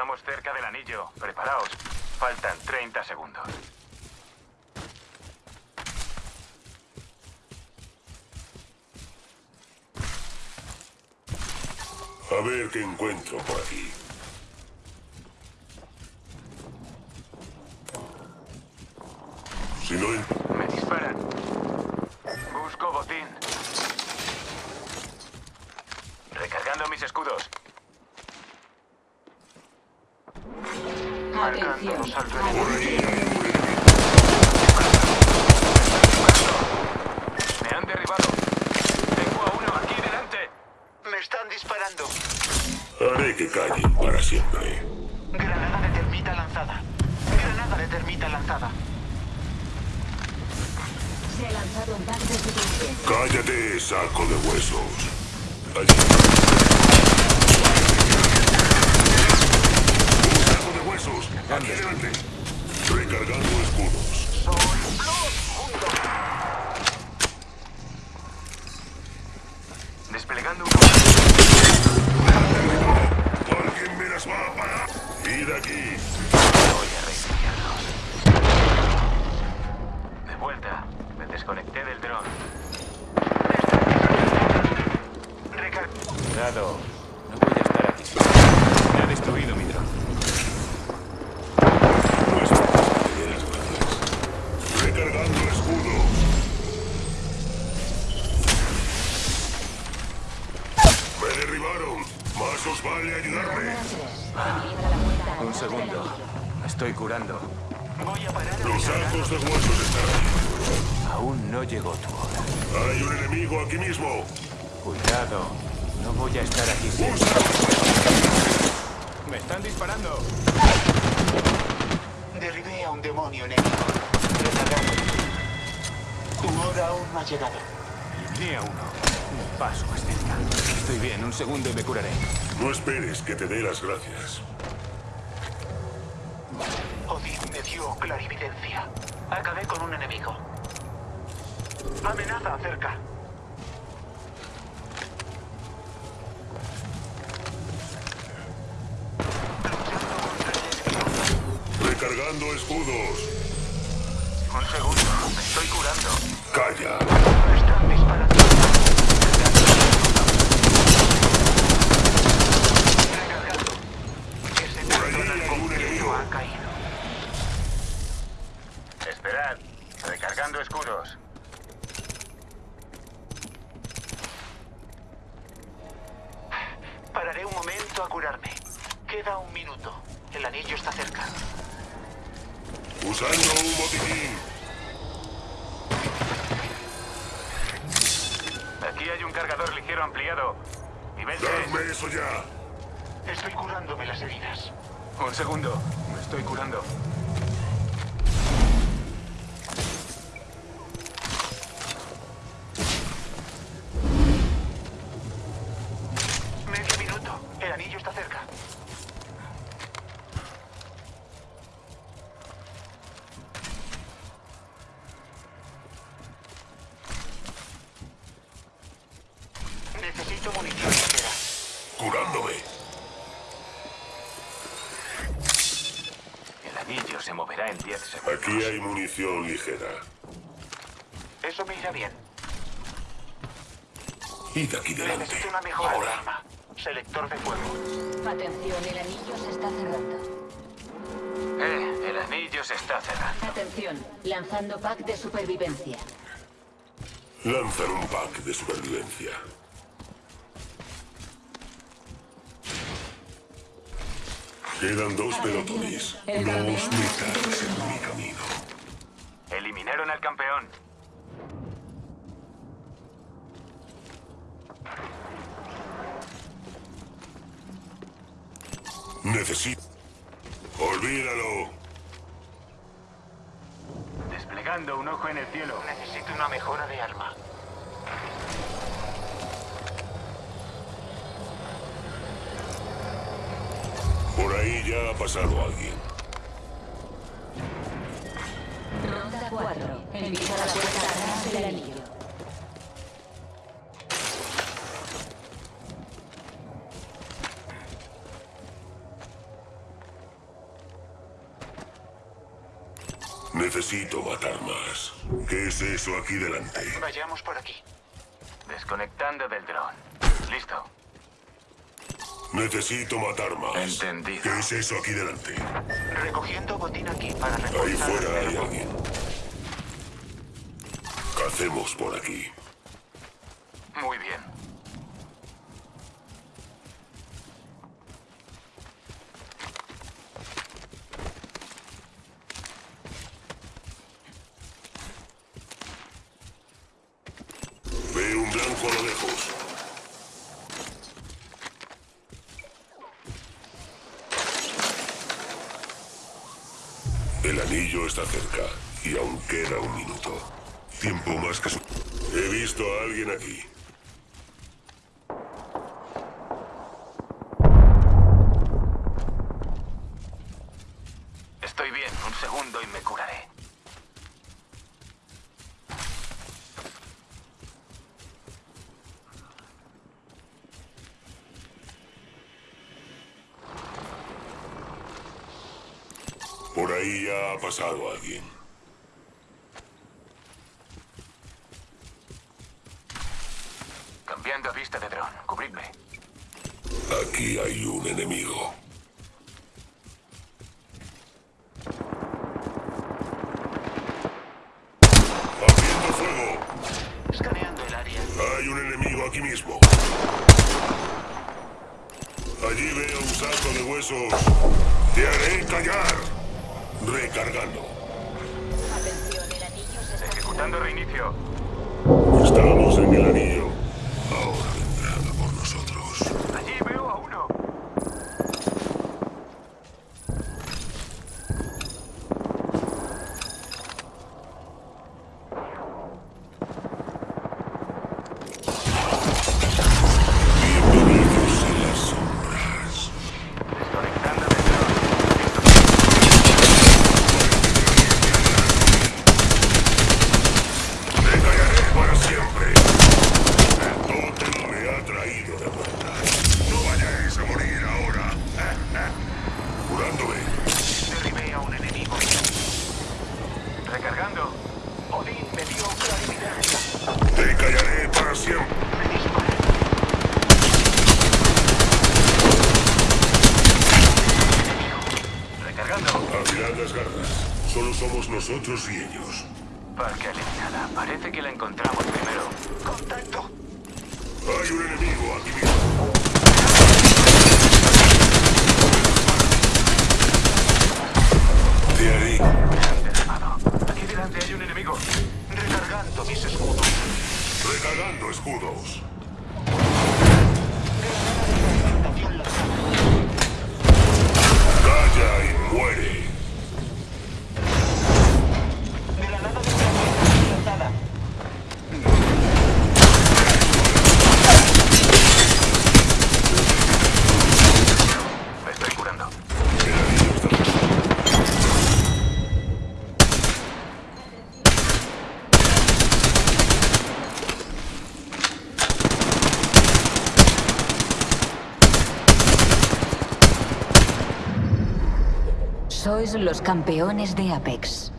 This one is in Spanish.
Estamos cerca del anillo. Preparaos. Faltan 30 segundos. A ver qué encuentro por aquí. Si no... en- Me disparan. Busco botín. Recargando mis escudos. Marcando Atención. los alrededores. Me han derribado. Tengo a uno aquí delante. Me están disparando. Haré que callen para siempre. Granada de termita lanzada. Granada de termita lanzada. Se ha lanzado un de. Cállate, saco de huesos. Allí. De huesos. Aquí delante. Recargando escudos. Desplegando un... ¿Alguien me las va a parar? ¡Id aquí! Voy a reiniciarlos. De vuelta. Me desconecté del dron. Recar Cuidado. No voy a estar aquí. Me ha destruido mi dron. No es para que te dé las gracias. Recargando escudos. Me derribaron. Más os vale ayudarme. Un segundo. estoy curando. voy a parar a Los sacos de huesos están ahí. Aún no llegó tu hora. Hay un enemigo aquí mismo. Cuidado. No voy a estar aquí siempre. ¡Me están disparando! Derribé a un demonio enemigo. Tu hora aún no ha llegado. Eliminé a uno. Un paso más cerca. Estoy bien. Un segundo y me curaré. No esperes que te dé las gracias. Odín me dio clarividencia. Acabé con un enemigo. Amenaza cerca. Recargando escudos. Un segundo. Me estoy curando. Calla. Están disparando. Recargando. Ese Por allí personal hay un completo enemigo. ha caído. Esperad. Recargando escudos. Pararé un momento a curarme. Queda un minuto. El anillo está cerca. Usando un botiquín. Aquí hay un cargador ligero ampliado. Nivel 3. Dadme eso ya. Estoy curándome las heridas. Un segundo. Estoy curando. Medio minuto. El anillo está cerca. Necesito munición. Curándome. El anillo se moverá en 10 segundos. Aquí hay munición ligera. Eso me irá bien. Id aquí delante. Necesito una mejora de Ahora. arma. Selector de fuego. Atención, el anillo se está cerrando. Eh, el anillo se está cerrando. Atención, lanzando pack de supervivencia. Lanzan un pack de supervivencia. Quedan dos pelotones. No os metáis en mi camino. Eliminaron al campeón. Necesito... Olvídalo. Desplegando un ojo en el cielo. Necesito una mejora de arma. Por ahí ya ha pasado alguien. Ronda 4. Envía la puerta atrás del anillo. Necesito matar más. ¿Qué es eso aquí delante? Vayamos por aquí. Desconectando del dron. Listo. Necesito matar más. Entendido. ¿Qué es eso aquí delante? Recogiendo botín aquí para Ahí fuera hay alguien. Cacemos por aquí. Muy bien. Veo un blanco a lo lejos. El anillo está cerca y aún queda un minuto. Tiempo más que su... He visto a alguien aquí. Estoy bien. Un segundo y me curaré. Por ahí ya ha pasado alguien. Cambiando a vista de dron. Cubridme. Aquí hay un enemigo. ¡Haciendo fuego! Escaneando el área. Hay un enemigo aquí mismo. Allí veo un saco de huesos. Te haré callar. Recargando. Atención, el anillo se está Ejecutando reinicio. Estamos en el anillo. Ahora vendrán a por nosotros. Allí veo a uno. Bienvenidos a las sombras. Desconectando del dron. Te callaré para siempre. El tótem me ha traído de vuelta. No vayáis a morir ahora. Curándome. Derribé a un enemigo. Recargando. Odín me dio clarividencia. Te callaré para siempre. Me disparé. Recargando. Afilad las garras. Solo somos nosotros y ellos. Parque eliminada. Parece que la encontramos primero. ¡Contacto! Hay un enemigo aquí mismo. Te haré. Me han derribado. Aquí delante hay un enemigo. Recargando mis escudos. Recargando escudos. Estación lanzada. Calla y muere. Granada de granada lanzada. Me estoy curando. El anillo está cerca. Los campeones de Apex.